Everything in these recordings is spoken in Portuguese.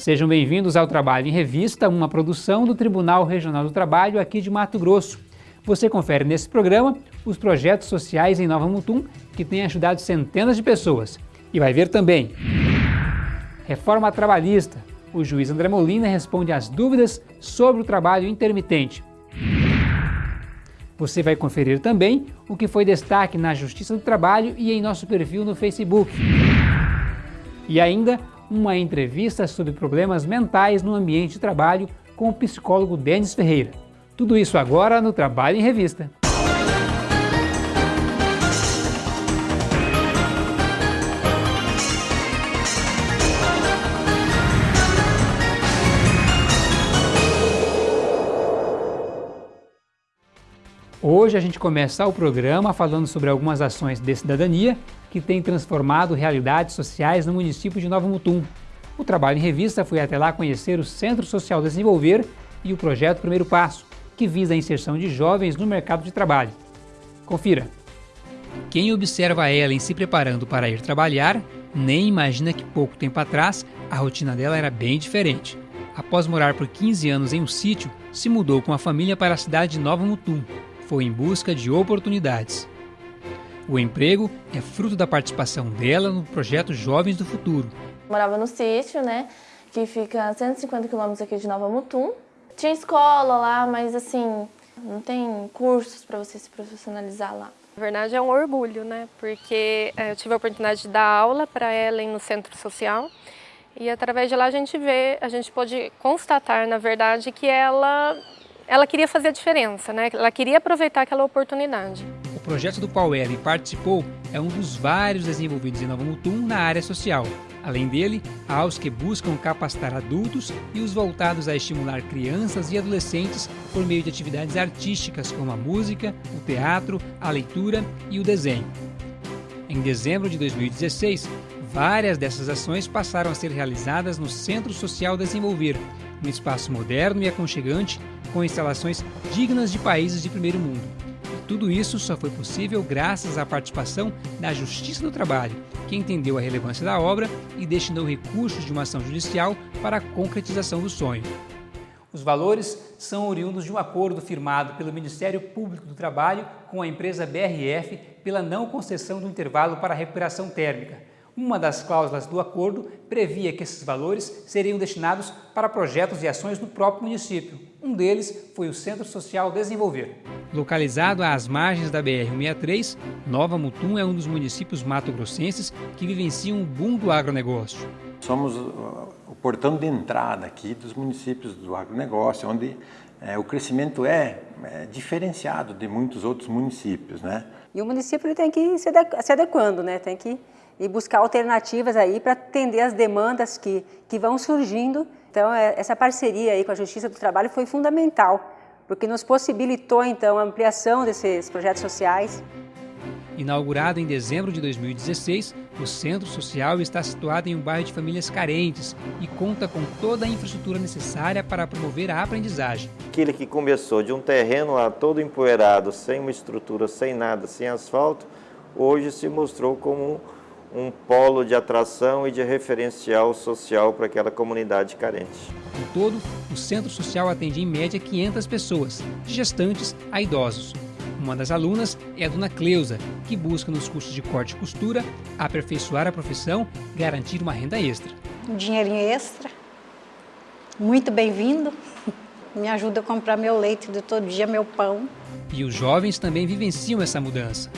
Sejam bem-vindos ao Trabalho em Revista, uma produção do Tribunal Regional do Trabalho aqui de Mato Grosso. Você confere nesse programa os projetos sociais em Nova Mutum que têm ajudado centenas de pessoas. E vai ver também Reforma Trabalhista. O juiz André Molina responde às dúvidas sobre o trabalho intermitente. Você vai conferir também o que foi destaque na Justiça do Trabalho e em nosso perfil no Facebook. E ainda uma entrevista sobre problemas mentais no ambiente de trabalho com o psicólogo Denis Ferreira. Tudo isso agora no Trabalho em Revista. Hoje a gente começa o programa falando sobre algumas ações de cidadania que têm transformado realidades sociais no município de Nova Mutum. O trabalho em revista foi até lá conhecer o Centro Social Desenvolver e o projeto Primeiro Passo, que visa a inserção de jovens no mercado de trabalho. Confira. Quem observa Ellen se preparando para ir trabalhar, nem imagina que pouco tempo atrás a rotina dela era bem diferente. Após morar por 15 anos em um sítio, se mudou com a família para a cidade de Nova Mutum, foi em busca de oportunidades. O emprego é fruto da participação dela no projeto Jovens do Futuro. Morava no sítio, né, que fica a 150 quilômetros aqui de Nova Mutum. Tinha escola lá, mas assim, não tem cursos para você se profissionalizar lá. Na verdade é um orgulho, né, porque é, eu tive a oportunidade de dar aula para ela no centro social e através de lá a gente vê, a gente pode constatar, na verdade, que ela ela queria fazer a diferença, né? ela queria aproveitar aquela oportunidade. O projeto do qual Ellen participou é um dos vários desenvolvidos em Nova Mutum na área social. Além dele, há os que buscam capacitar adultos e os voltados a estimular crianças e adolescentes por meio de atividades artísticas como a música, o teatro, a leitura e o desenho. Em dezembro de 2016, várias dessas ações passaram a ser realizadas no Centro Social Desenvolver, um espaço moderno e aconchegante com instalações dignas de países de primeiro mundo. E tudo isso só foi possível graças à participação da Justiça do Trabalho, que entendeu a relevância da obra e destinou recursos de uma ação judicial para a concretização do sonho. Os valores são oriundos de um acordo firmado pelo Ministério Público do Trabalho com a empresa BRF pela não concessão do intervalo para recuperação térmica, uma das cláusulas do acordo previa que esses valores seriam destinados para projetos e ações no próprio município. Um deles foi o Centro Social Desenvolver. Localizado às margens da BR-163, Nova Mutum é um dos municípios mato-grossenses que vivenciam o boom do agronegócio. Somos o portão de entrada aqui dos municípios do agronegócio, onde é, o crescimento é, é, diferenciado de muitos outros municípios. Né? E o município tem que ir se adequando, né? tem que e buscar alternativas aí para atender as demandas que, que vão surgindo. Então, é, essa parceria aí com a Justiça do Trabalho foi fundamental, porque nos possibilitou, então, a ampliação desses projetos sociais. Inaugurado em dezembro de 2016, o Centro Social está situado em um bairro de famílias carentes e conta com toda a infraestrutura necessária para promover a aprendizagem. Aquele que começou de um terreno lá todo empoeirado, sem uma estrutura, sem nada, sem asfalto, hoje se mostrou como um polo de atração e de referencial social para aquela comunidade carente. Em todo, o Centro Social atende em média 500 pessoas, de gestantes a idosos. Uma das alunas é a dona Cleusa, que busca nos cursos de corte e costura aperfeiçoar a profissão e garantir uma renda extra. Um dinheirinho extra, muito bem-vindo, me ajuda a comprar meu leite de todo dia, meu pão. E os jovens também vivenciam essa mudança.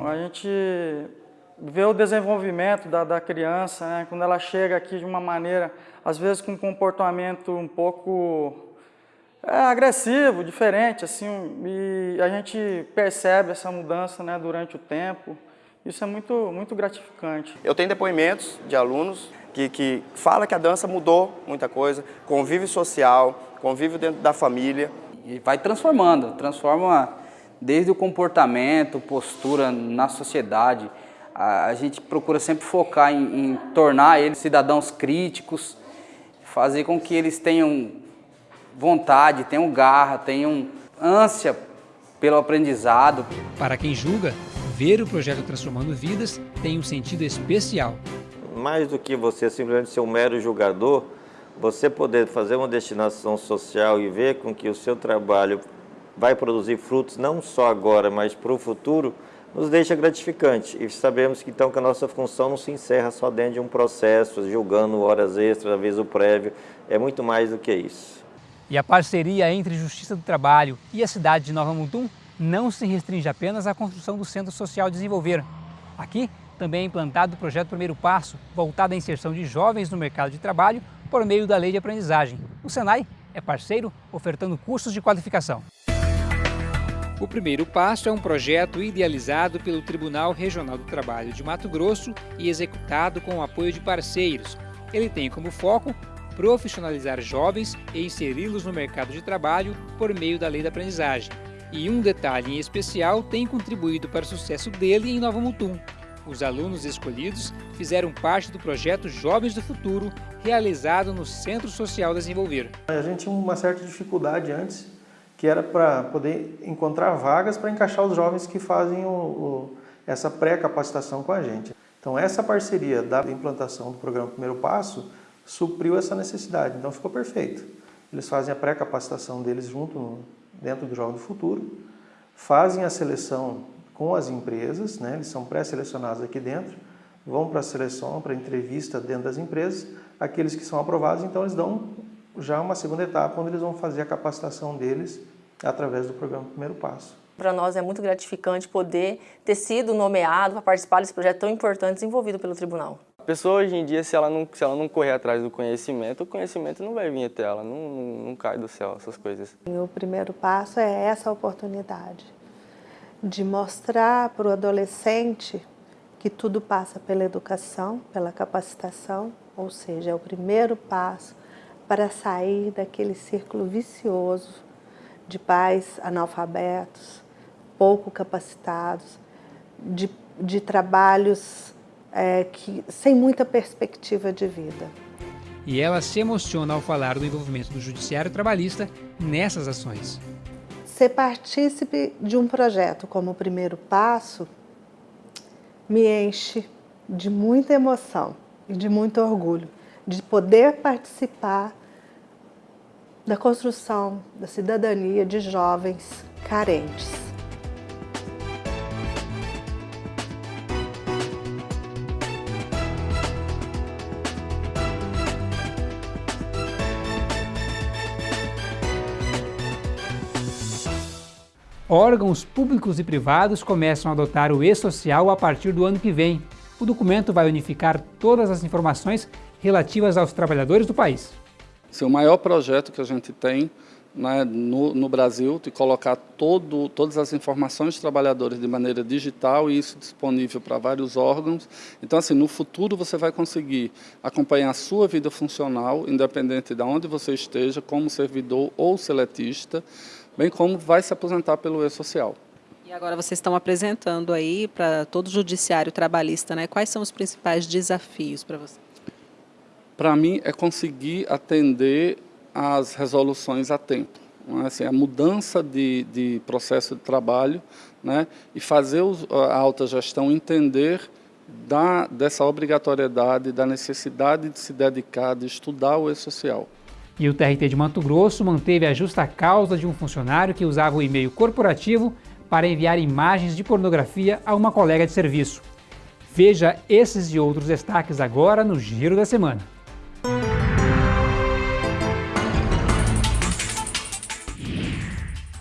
A gente ver o desenvolvimento da, da criança, né? quando ela chega aqui de uma maneira, às vezes com um comportamento um pouco é, agressivo, diferente, assim, e a gente percebe essa mudança né, durante o tempo. Isso é muito, muito gratificante. Eu tenho depoimentos de alunos que, que falam que a dança mudou muita coisa, convívio social, convívio dentro da família. E vai transformando, transforma desde o comportamento, postura na sociedade, a, gente procura sempre focar em, em tornar eles cidadãos críticos, fazer com que eles tenham vontade, tenham garra, tenham ânsia pelo aprendizado. Para quem julga, ver o projeto Transformando Vidas tem um sentido especial. Mais do que você simplesmente ser um mero julgador, você poder fazer uma destinação social e ver com que o seu trabalho vai produzir frutos não só agora, mas para o futuro, nos deixa gratificante. E sabemos que então que a nossa função não se encerra só dentro de um processo, julgando horas extras, aviso prévio, é muito mais do que isso. E a parceria entre Justiça do Trabalho e a cidade de Nova Mutum não se restringe apenas à construção do Centro Social Desenvolver. Aqui também é implantado o projeto Primeiro Passo, voltado à inserção de jovens no mercado de trabalho por meio da lei de aprendizagem. O Senai é parceiro, ofertando cursos de qualificação. O Primeiro Passo é um projeto idealizado pelo Tribunal Regional do Trabalho de Mato Grosso e executado com o apoio de parceiros. Ele tem como foco profissionalizar jovens e inseri-los no mercado de trabalho por meio da lei da aprendizagem. E um detalhe em especial tem contribuído para o sucesso dele em Nova Mutum. Os alunos escolhidos fizeram parte do projeto Jovens do Futuro, realizado no Centro Social Desenvolver. A gente tinha uma certa dificuldade antes, que era para poder encontrar vagas para encaixar os jovens que fazem o, o, essa pré-capacitação com a gente. Então essa parceria da implantação do programa Primeiro Passo supriu essa necessidade, então ficou perfeito. Eles fazem a pré-capacitação deles junto no, dentro do Jovem do Futuro, fazem a seleção com as empresas, né? eles são pré-selecionados aqui dentro, vão para a seleção, para a entrevista dentro das empresas, aqueles que são aprovados, então eles dão já uma segunda etapa, onde eles vão fazer a capacitação deles através do programa Primeiro Passo. Para nós é muito gratificante poder ter sido nomeado para participar desse projeto tão importante desenvolvido pelo tribunal. A pessoa hoje em dia, se ela não, se ela não correr atrás do conhecimento, o conhecimento não vai vir até ela, não, não, não cai do céu essas coisas. o primeiro passo é essa oportunidade de mostrar para o adolescente que tudo passa pela educação, pela capacitação, ou seja, é o primeiro passo para sair daquele círculo vicioso de pais analfabetos, pouco capacitados, de, de trabalhos é, que, sem muita perspectiva de vida. E ela se emociona ao falar do envolvimento do Judiciário Trabalhista nessas ações. Ser partícipe de um projeto como o primeiro passo me enche de muita emoção e de muito orgulho de poder participar da construção da cidadania de jovens carentes. Órgãos públicos e privados começam a adotar o e-social a partir do ano que vem. O documento vai unificar todas as informações relativas aos trabalhadores do país. É o maior projeto que a gente tem né, no, no, Brasil, de colocar todo, todas as informações dos trabalhadores de maneira digital e isso disponível para vários órgãos. Então, assim, no futuro você vai conseguir acompanhar a sua vida funcional, independente de onde você esteja, como servidor ou seletista, bem como vai se aposentar pelo E-Social. E agora vocês estão apresentando aí para todo o judiciário trabalhista, né? Quais são os principais desafios para você? Para mim é conseguir atender as resoluções a tempo. É? Assim, a mudança de, de, processo de trabalho né? e fazer a alta gestão entender da, dessa obrigatoriedade, da necessidade de se dedicar, de estudar o e-social. E o TRT de Mato Grosso manteve a justa causa de um funcionário que usava o e-mail corporativo para enviar imagens de pornografia a uma colega de serviço. Veja esses e outros destaques agora no Giro da Semana.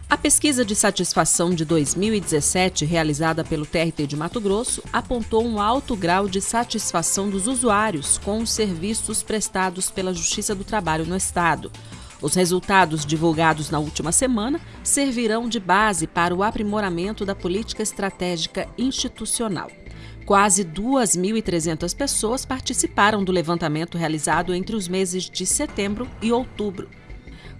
A pesquisa de satisfação de 2017, realizada pelo TRT de Mato Grosso, apontou um alto grau de satisfação dos usuários com os serviços prestados pela Justiça do Trabalho no Estado. Os resultados divulgados na última semana servirão de base para o aprimoramento da política estratégica institucional. Quase 2.300 pessoas participaram do levantamento realizado entre os meses de setembro e outubro.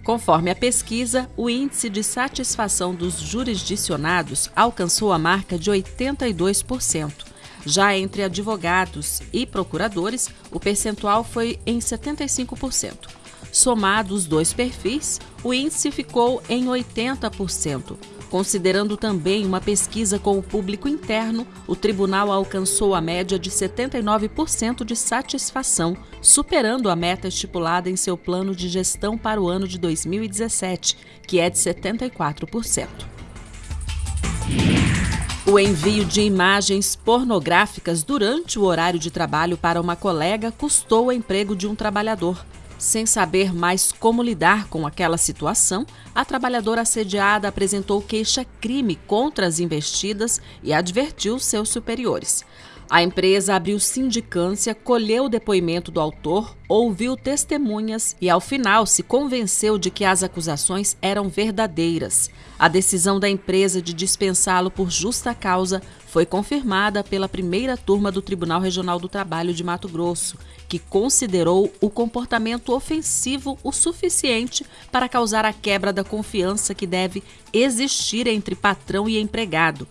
Conforme a pesquisa, o índice de satisfação dos jurisdicionados alcançou a marca de 82%. Já entre advogados e procuradores, o percentual foi em 75%. Somado os dois perfis, o índice ficou em 80%. Considerando também uma pesquisa com o público interno, o tribunal alcançou a média de 79% de satisfação, superando a meta estipulada em seu plano de gestão para o ano de 2017, que é de 74%. O envio de imagens pornográficas durante o horário de trabalho para uma colega custou o emprego de um trabalhador. Sem saber mais como lidar com aquela situação, a trabalhadora assediada apresentou queixa-crime contra as investidas e advertiu seus superiores. A empresa abriu sindicância, colheu o depoimento do autor, ouviu testemunhas e, ao final, se convenceu de que as acusações eram verdadeiras. A decisão da empresa de dispensá-lo por justa causa foi confirmada pela primeira turma do Tribunal Regional do Trabalho de Mato Grosso, que considerou o comportamento ofensivo o suficiente para causar a quebra da confiança que deve existir entre patrão e empregado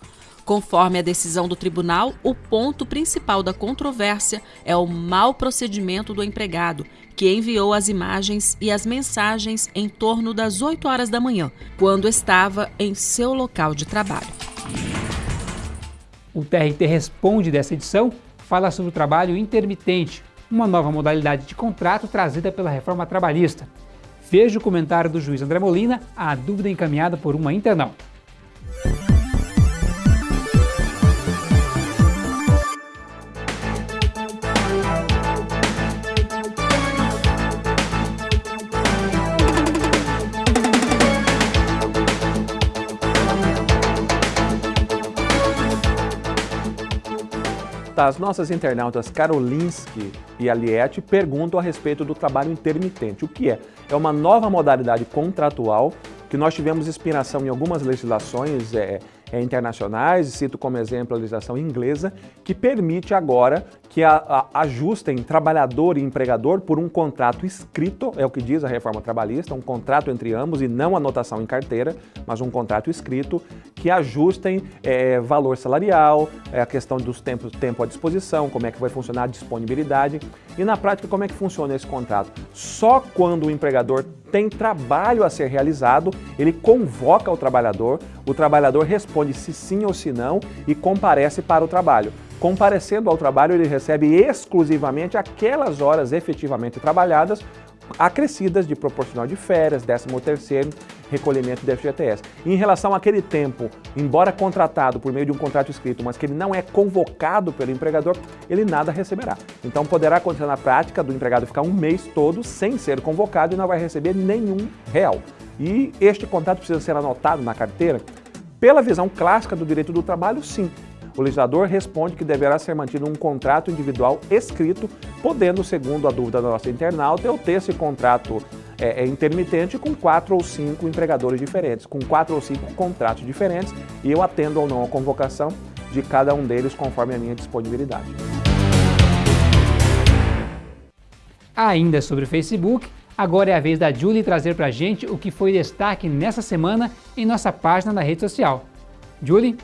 Conforme a decisão do tribunal, o ponto principal da controvérsia é o mau procedimento do empregado, que enviou as imagens e as mensagens em torno das 8 horas da manhã, quando estava em seu local de trabalho. O TRT Responde dessa edição fala sobre o trabalho intermitente, uma nova modalidade de contrato trazida pela reforma trabalhista. Veja o comentário do juiz André Molina, a dúvida encaminhada por uma internauta. As nossas internautas Karolinski e Aliette perguntam a respeito do trabalho intermitente. O que é? É uma nova modalidade contratual que nós tivemos inspiração em algumas legislações é, internacionais, cito como exemplo a legislação inglesa, que permite agora que a, a, ajustem trabalhador e empregador por um contrato escrito, é o que diz a reforma trabalhista, um contrato entre ambos e não anotação em carteira, mas um contrato escrito, que ajustem é, valor salarial, é, a questão dos tempos, tempo à disposição, como é que vai funcionar a disponibilidade e na prática como é que funciona esse contrato. Só quando o empregador tem trabalho a ser realizado, ele convoca o trabalhador, o trabalhador responde se sim ou se não e comparece para o trabalho. Comparecendo ao trabalho, ele recebe exclusivamente aquelas horas efetivamente trabalhadas, acrescidas de proporcional de férias, 13 terceiro, recolhimento do FGTS. em relação àquele tempo, embora contratado por meio de um contrato escrito, mas que ele não é convocado pelo empregador, ele nada receberá. Então poderá acontecer na prática do empregado ficar um mês todo sem ser convocado e não vai receber nenhum real. E este contrato precisa ser anotado na carteira? Pela visão clássica do direito do trabalho, sim. O legislador responde que deverá ser mantido um contrato individual escrito, podendo, segundo a dúvida da nossa internauta, eu ter esse contrato é, é intermitente com quatro ou cinco empregadores diferentes, com quatro ou cinco contratos diferentes, e eu atendo ou não a convocação de cada um deles conforme a minha disponibilidade. Ainda sobre o Facebook, agora é a vez da Julie trazer para a gente o que foi destaque nessa semana em nossa página na rede social. Julie?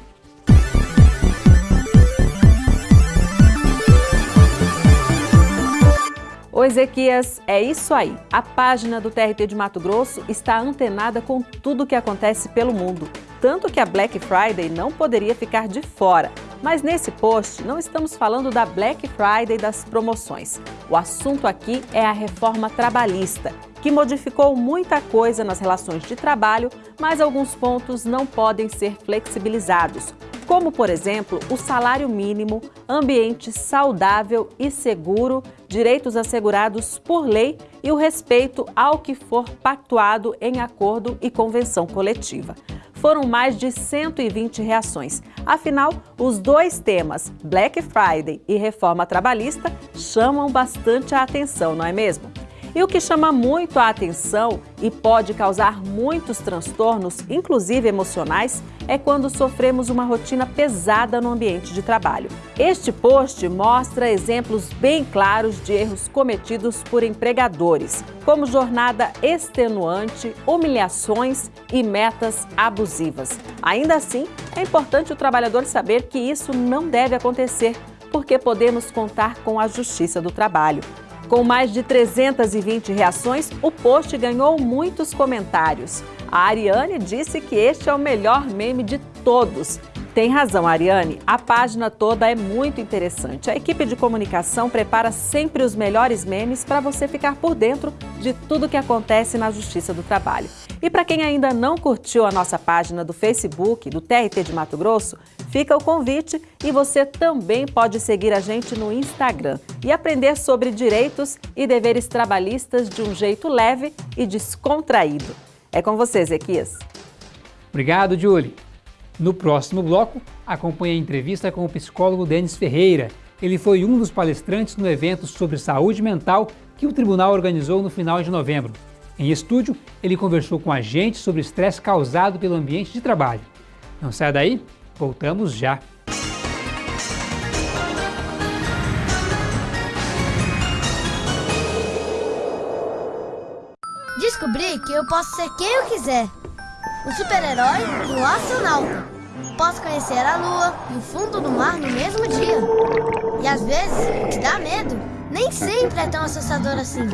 Ô Ezequias, é isso aí. A página do TRT de Mato Grosso está antenada com tudo o que acontece pelo mundo. Tanto que a Black Friday não poderia ficar de fora. Mas nesse post não estamos falando da Black Friday das promoções. O assunto aqui é a reforma trabalhista, que modificou muita coisa nas relações de trabalho, mas alguns pontos não podem ser flexibilizados como, por exemplo, o salário mínimo, ambiente saudável e seguro, direitos assegurados por lei e o respeito ao que for pactuado em acordo e convenção coletiva. Foram mais de 120 reações. Afinal, os dois temas, Black Friday e reforma trabalhista, chamam bastante a atenção, não é mesmo? E o que chama muito a atenção e pode causar muitos transtornos, inclusive emocionais, é quando sofremos uma rotina pesada no ambiente de trabalho. Este post mostra exemplos bem claros de erros cometidos por empregadores, como jornada extenuante, humilhações e metas abusivas. Ainda assim, é importante o trabalhador saber que isso não deve acontecer, porque podemos contar com a Justiça do Trabalho. Com mais de 320 reações, o post ganhou muitos comentários. A Ariane disse que este é o melhor meme de todos. Tem razão, Ariane. A página toda é muito interessante. A equipe de comunicação prepara sempre os melhores memes para você ficar por dentro de tudo que acontece na Justiça do Trabalho. E para quem ainda não curtiu a nossa página do Facebook, do TRT de Mato Grosso, fica o convite e você também pode seguir a gente no Instagram e aprender sobre direitos e deveres trabalhistas de um jeito leve e descontraído. É com você, Zequias. Obrigado, Julie. No próximo bloco, acompanhe a entrevista com o psicólogo Denis Ferreira. Ele foi um dos palestrantes no evento sobre saúde mental que o tribunal organizou no final de novembro. Em estúdio, ele conversou com a gente sobre o estresse causado pelo ambiente de trabalho. Não saia daí, voltamos já. Descobri que eu posso ser quem eu quiser o super-herói e o astronauta. Posso conhecer a lua e o fundo do mar no mesmo dia. E às vezes, o que dá medo nem sempre é tão assustador assim.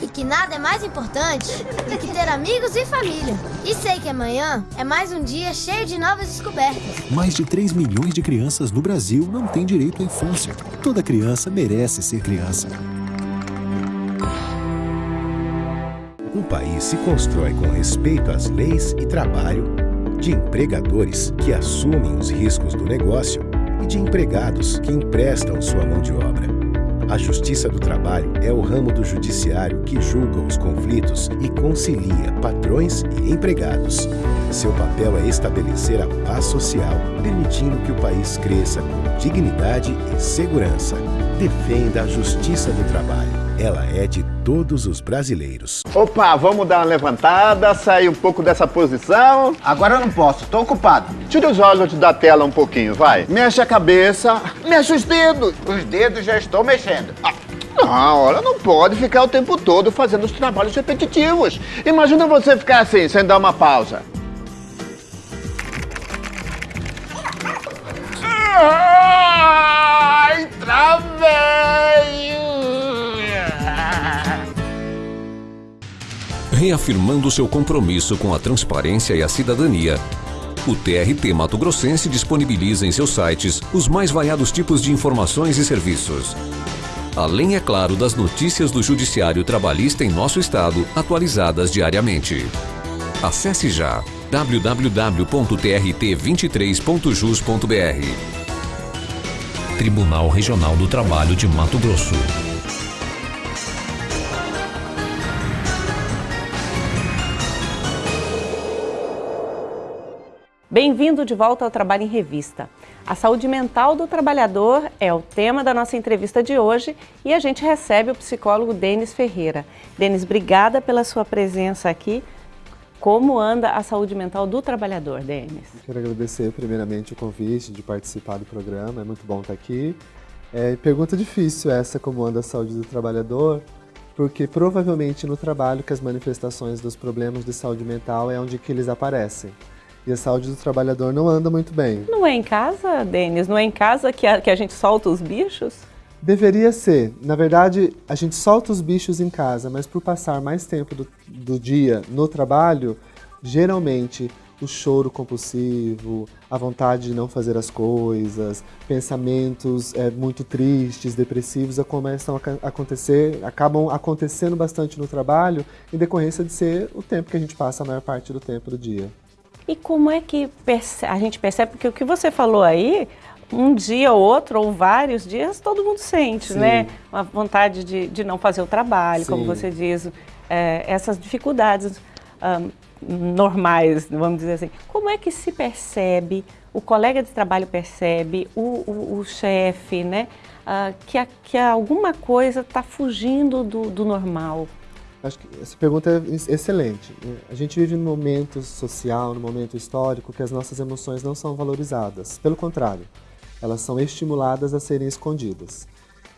E que nada é mais importante do que ter amigos e família. E sei que amanhã é mais um dia cheio de novas descobertas. Mais de 3 milhões de crianças no Brasil não têm direito à infância. Toda criança merece ser criança. Um país se constrói com respeito às leis e trabalho, de empregadores que assumem os riscos do negócio e de empregados que emprestam sua mão de obra. A Justiça do Trabalho é o ramo do judiciário que julga os conflitos e concilia patrões e empregados. Seu papel é estabelecer a paz social, permitindo que o país cresça com dignidade e segurança. Defenda a Justiça do Trabalho. Ela é de todos os brasileiros. Opa, vamos dar uma levantada, sair um pouco dessa posição. Agora eu não posso, tô ocupado. Tira os olhos da tela um pouquinho, vai. Mexe a cabeça, mexe os dedos. Os dedos já estou mexendo. Ah. Não, olha, não pode ficar o tempo todo fazendo os trabalhos repetitivos. Imagina você ficar assim, sem dar uma pausa. Ai, Reafirmando seu compromisso com a transparência e a cidadania, o TRT Mato Grossense disponibiliza em seus sites os mais variados tipos de informações e serviços. Além, é claro, das notícias do Judiciário Trabalhista em nosso estado, atualizadas diariamente. Acesse já www.trt23.jus.br Tribunal Regional do Trabalho de Mato Grosso. Bem-vindo de volta ao Trabalho em Revista. A saúde mental do trabalhador é o tema da nossa entrevista de hoje e a gente recebe o psicólogo Denis Ferreira. Denis, obrigada pela sua presença aqui. Como anda a saúde mental do trabalhador, Denis? Quero agradecer primeiramente o convite de participar do programa, é muito bom estar aqui. É, pergunta difícil essa, como anda a saúde do trabalhador, porque provavelmente no trabalho que as manifestações dos problemas de saúde mental é onde que eles aparecem e a saúde do trabalhador não anda muito bem. Não é em casa, Denis? Não é em casa que a, que a gente solta os bichos? Deveria ser. Na verdade, a gente solta os bichos em casa, mas por passar mais tempo do, do dia no trabalho, geralmente o choro compulsivo, a vontade de não fazer as coisas, pensamentos é, muito tristes, depressivos, começam a acontecer, acabam acontecendo bastante no trabalho em decorrência de ser o tempo que a gente passa a maior parte do tempo do dia. E como é que a gente percebe, porque o que você falou aí, um dia ou outro, ou vários dias, todo mundo sente, Sim. né? Uma vontade de, de não fazer o trabalho, Sim. como você diz, é, essas dificuldades um, normais, vamos dizer assim. Como é que se percebe, o colega de trabalho percebe, o, o, o chefe, né? Uh, que, a, que alguma coisa está fugindo do, do normal? Acho que essa pergunta é excelente. A gente vive num momento social, num momento histórico que as nossas emoções não são valorizadas. Pelo contrário, elas são estimuladas a serem escondidas.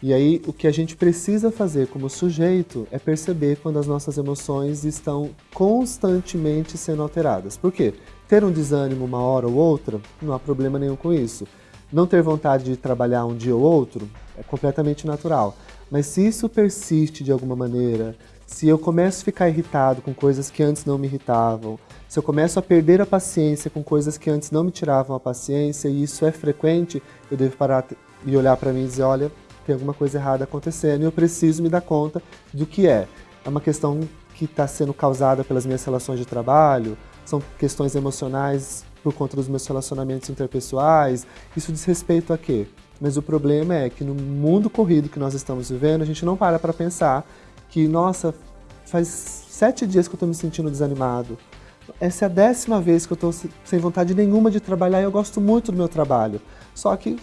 E aí, o que a gente precisa fazer como sujeito é perceber quando as nossas emoções estão constantemente sendo alteradas. Por quê? Ter um desânimo uma hora ou outra, não há problema nenhum com isso. Não ter vontade de trabalhar um dia ou outro é completamente natural. Mas se isso persiste de alguma maneira, se eu começo a ficar irritado com coisas que antes não me irritavam, se eu começo a perder a paciência com coisas que antes não me tiravam a paciência, e isso é frequente, eu devo parar e olhar para mim e dizer, olha, tem alguma coisa errada acontecendo e eu preciso me dar conta do que é. É uma questão que está sendo causada pelas minhas relações de trabalho, são questões emocionais por conta dos meus relacionamentos interpessoais, isso diz respeito a quê? Mas o problema é que no mundo corrido que nós estamos vivendo, a gente não para para pensar que, nossa, faz sete dias que eu estou me sentindo desanimado, essa é a décima vez que eu estou sem vontade nenhuma de trabalhar e eu gosto muito do meu trabalho. Só que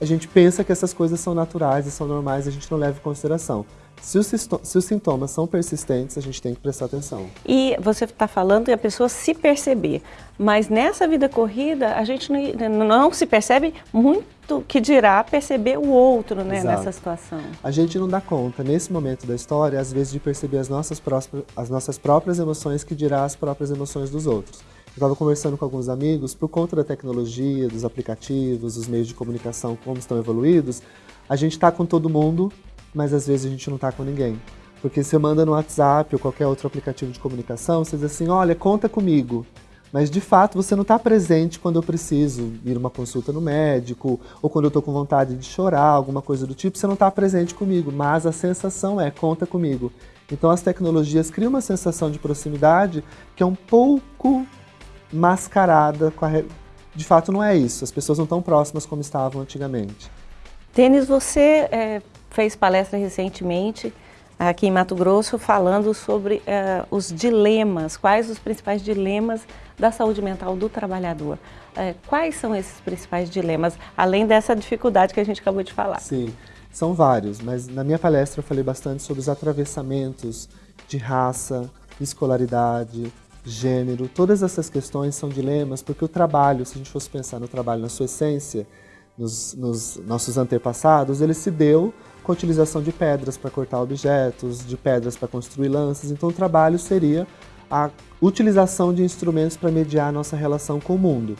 a gente pensa que essas coisas são naturais e são normais a gente não leva em consideração. Se os, se os, sintomas são persistentes, a gente tem que prestar atenção. E você está falando e a pessoa se perceber, mas nessa vida corrida a gente não, não se percebe muito que dirá perceber o outro né, nessa situação. A gente não dá conta, nesse momento da história, às vezes de perceber as nossas, próprias, as nossas próprias emoções que dirá as próprias emoções dos outros. Eu estava conversando com alguns amigos, por conta da tecnologia, dos aplicativos, dos meios de comunicação, como estão evoluídos, a gente está com todo mundo mas às vezes a gente não está com ninguém. Porque você manda no WhatsApp ou qualquer outro aplicativo de comunicação, você diz assim, olha, conta comigo. Mas de fato você não está presente quando eu preciso ir uma consulta no médico, ou quando eu estou com vontade de chorar, alguma coisa do tipo, você não está presente comigo, mas a sensação é, conta comigo. Então as tecnologias criam uma sensação de proximidade que é um pouco mascarada, de fato não é isso, as pessoas não estão próximas como estavam antigamente. Tênis, você é, fez palestra recentemente aqui em Mato Grosso falando sobre uh, os dilemas, quais os principais dilemas da saúde mental do trabalhador. Uh, quais são esses principais dilemas, além dessa dificuldade que a gente acabou de falar? Sim, são vários, mas na minha palestra eu falei bastante sobre os atravessamentos de raça, escolaridade, gênero, todas essas questões são dilemas porque o trabalho, se a gente fosse pensar no trabalho na sua essência, nos, nos nossos antepassados, ele se deu com a utilização de pedras para cortar objetos, de pedras para construir lanças. Então o trabalho seria a utilização de instrumentos para mediar a nossa relação com o mundo.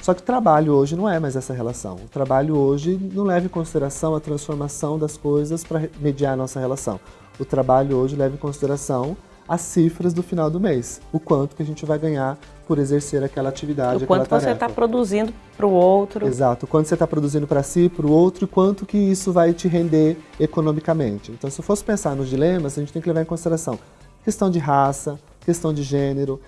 Só que o trabalho hoje não é mais essa relação. O trabalho hoje não leva em consideração a transformação das coisas para mediar a nossa relação. O trabalho hoje leva em consideração as cifras do final do mês, o quanto que a gente vai ganhar por exercer aquela atividade, o quanto você está produzindo para o outro. Exato, o quanto você está produzindo para si, para o outro, e quanto que isso vai te render economicamente. Então, se eu fosse pensar nos dilemas, a gente tem que levar em consideração questão de raça, questão de gênero.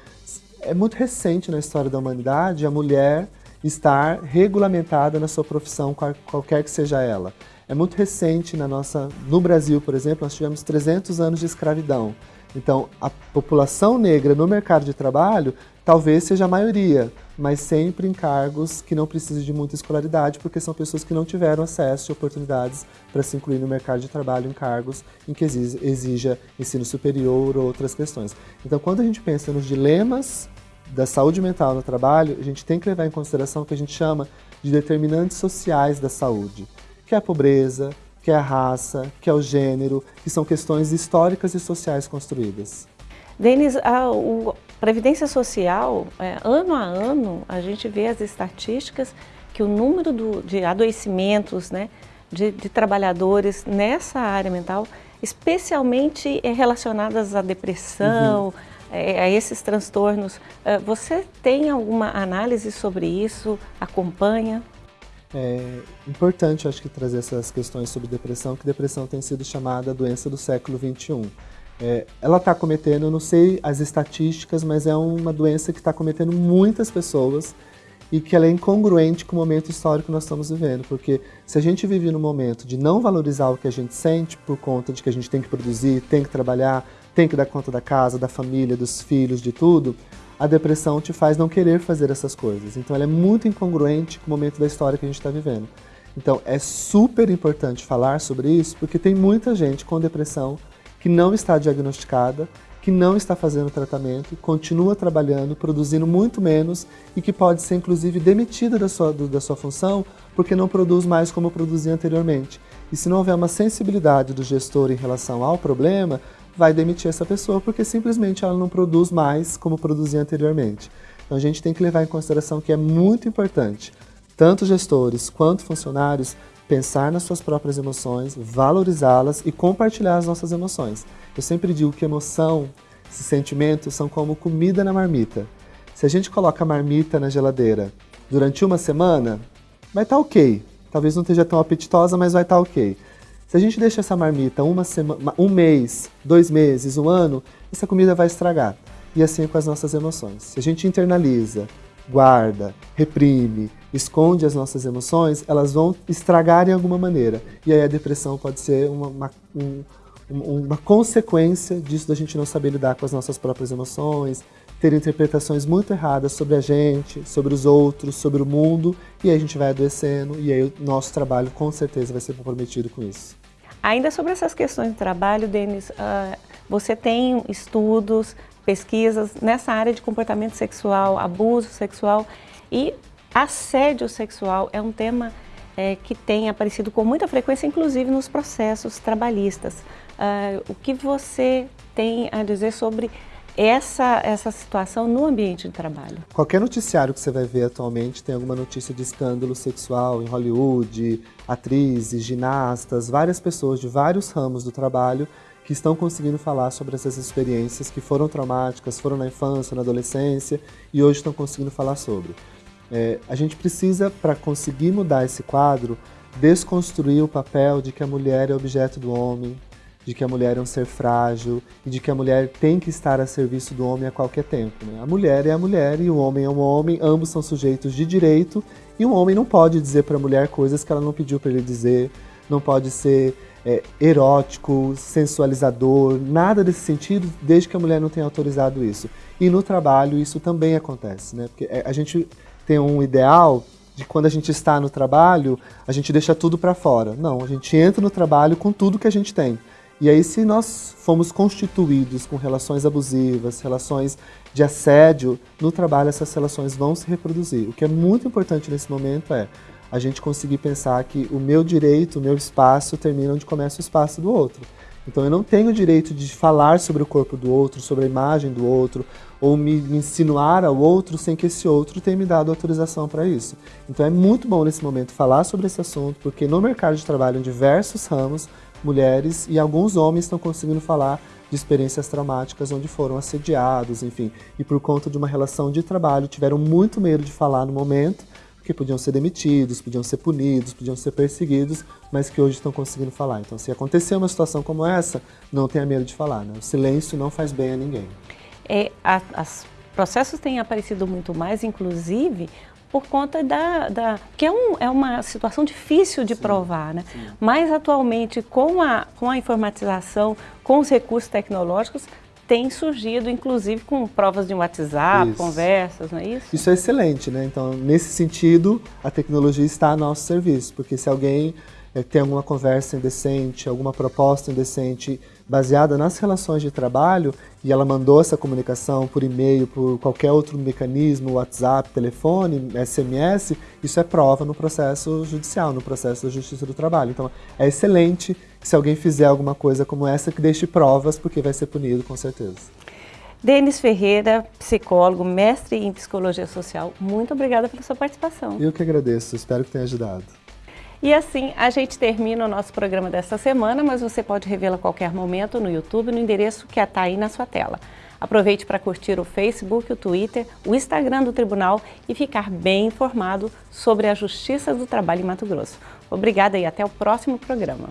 É muito recente na história da humanidade a mulher estar regulamentada na sua profissão, qualquer que seja ela. É muito recente na nossa, no Brasil, por exemplo, nós tivemos 300 anos de escravidão. Então, a população negra no mercado de trabalho talvez seja a maioria, mas sempre em cargos que não precisam de muita escolaridade, porque são pessoas que não tiveram acesso a oportunidades para se incluir no mercado de trabalho em cargos em que exija ensino superior ou outras questões. Então, quando a gente pensa nos dilemas da saúde mental no trabalho, a gente tem que levar em consideração o que a gente chama de determinantes sociais da saúde, que é a pobreza, que é a raça, que é o gênero, que são questões históricas e sociais construídas. Denis, a, o, Previdência Social, é, ano a ano, a gente vê as estatísticas que o número do, de adoecimentos né, de, de, trabalhadores nessa área mental, especialmente é, relacionadas à depressão, uhum. é, a esses transtornos, é, você tem alguma análise sobre isso? Acompanha? É importante, acho que, trazer essas questões sobre depressão, que depressão tem sido chamada doença do século XXI. É, ela está cometendo, eu não sei as estatísticas, mas é uma doença que está cometendo muitas pessoas e que ela é incongruente com o momento histórico que nós estamos vivendo, porque se a gente vive no momento de não valorizar o que a gente sente por conta de que a gente tem que produzir, tem que trabalhar, tem que dar conta da casa, da família, dos filhos, de tudo, a depressão te faz não querer fazer essas coisas. Então ela é muito incongruente com o momento da história que a gente está vivendo. Então é super importante falar sobre isso, porque tem muita gente com depressão que não está diagnosticada, que não está fazendo tratamento, continua trabalhando, produzindo muito menos e que pode ser inclusive demitida da sua, da sua função porque não produz mais como produzia anteriormente. E se não houver uma sensibilidade do gestor em relação ao problema, vai demitir essa pessoa porque simplesmente ela não produz mais como produzia anteriormente. Então a gente tem que levar em consideração que é muito importante, tanto gestores quanto funcionários, pensar nas suas próprias emoções, valorizá-las e compartilhar as nossas emoções. Eu sempre digo que emoção, esses sentimentos são como comida na marmita. Se a gente coloca a marmita na geladeira durante uma semana, vai estar tá ok. Talvez não esteja tão apetitosa, mas vai estar tá ok. Se a gente deixa essa marmita uma semana, um mês, dois meses, um ano, essa comida vai estragar. E assim é com as nossas emoções. Se a gente internaliza, guarda, reprime, esconde as nossas emoções, elas vão estragar em alguma maneira. E aí a depressão pode ser uma, uma, um, uma consequência disso da gente não saber lidar com as nossas próprias emoções, ter interpretações muito erradas sobre a gente, sobre os outros, sobre o mundo, e aí a gente vai adoecendo, e aí o nosso trabalho com certeza vai ser comprometido com isso. Ainda sobre essas questões de trabalho, Denis, uh, você tem estudos, pesquisas nessa área de comportamento sexual, abuso sexual e assédio sexual é um tema é, que tem aparecido com muita frequência, inclusive nos processos trabalhistas. Uh, o que você tem a dizer sobre essa, essa situação no ambiente de trabalho? Qualquer noticiário que você vai ver atualmente tem alguma notícia de escândalo sexual em Hollywood, atrizes, ginastas, várias pessoas de vários ramos do trabalho que estão conseguindo falar sobre essas experiências que foram traumáticas, foram na infância, na adolescência e hoje estão conseguindo falar sobre. É, a gente precisa, para conseguir mudar esse quadro, desconstruir o papel de que a mulher é objeto do homem, de que a mulher é um ser frágil e de que a mulher tem que estar a serviço do homem a qualquer tempo. Né? A mulher é a mulher e o homem é um homem, ambos são sujeitos de direito e um homem não pode dizer para a mulher coisas que ela não pediu para ele dizer, não pode ser é, erótico, sensualizador, nada desse sentido, desde que a mulher não tenha autorizado isso. E no trabalho isso também acontece, né? Porque é, a gente tem um ideal de quando a gente está no trabalho, a gente deixa tudo para fora. Não, a gente entra no trabalho com tudo que a gente tem. E aí, se nós fomos constituídos com relações abusivas, relações de assédio, no trabalho essas relações vão se reproduzir. O que é muito importante nesse momento é a gente conseguir pensar que o meu direito, o meu espaço termina onde começa o espaço do outro. Então eu não tenho o direito de falar sobre o corpo do outro, sobre a imagem do outro, ou me insinuar ao outro sem que esse outro tenha me dado autorização para isso. Então é muito bom nesse momento falar sobre esse assunto, porque no mercado de trabalho, em diversos ramos, mulheres e alguns homens estão conseguindo falar de experiências traumáticas onde foram assediados, enfim, e por conta de uma relação de trabalho tiveram muito medo de falar no momento, porque podiam ser demitidos, podiam ser punidos, podiam ser perseguidos, mas que hoje estão conseguindo falar. Então, se acontecer uma situação como essa, não tenha medo de falar. Né? O silêncio não faz bem a ninguém. É, a, as processos têm aparecido muito mais, inclusive, por conta da... da que é, um, é uma situação difícil de sim, provar, né? Sim. Mas atualmente, com a, com a informatização, com os recursos tecnológicos, tem surgido, inclusive, com provas de WhatsApp, isso. conversas, não é isso? Isso é excelente, né? Então, nesse sentido, a tecnologia está a nosso serviço, porque se alguém é, tem alguma conversa indecente, alguma proposta indecente baseada nas relações de trabalho e ela mandou essa comunicação por e-mail, por qualquer outro mecanismo, WhatsApp, telefone, SMS, isso é prova no processo judicial, no processo da Justiça do Trabalho. Então é excelente se alguém fizer alguma coisa como essa que deixe provas, porque vai ser punido com certeza. Denis Ferreira, psicólogo, mestre em psicologia social, muito obrigada pela sua participação. Eu que agradeço, espero que tenha ajudado. E assim a gente termina o nosso programa desta semana, mas você pode revê-lo a qualquer momento no YouTube, no endereço que está aí na sua tela. Aproveite para curtir o Facebook, o Twitter, o Instagram do Tribunal e ficar bem informado sobre a Justiça do Trabalho em Mato Grosso. Obrigada e até o próximo programa.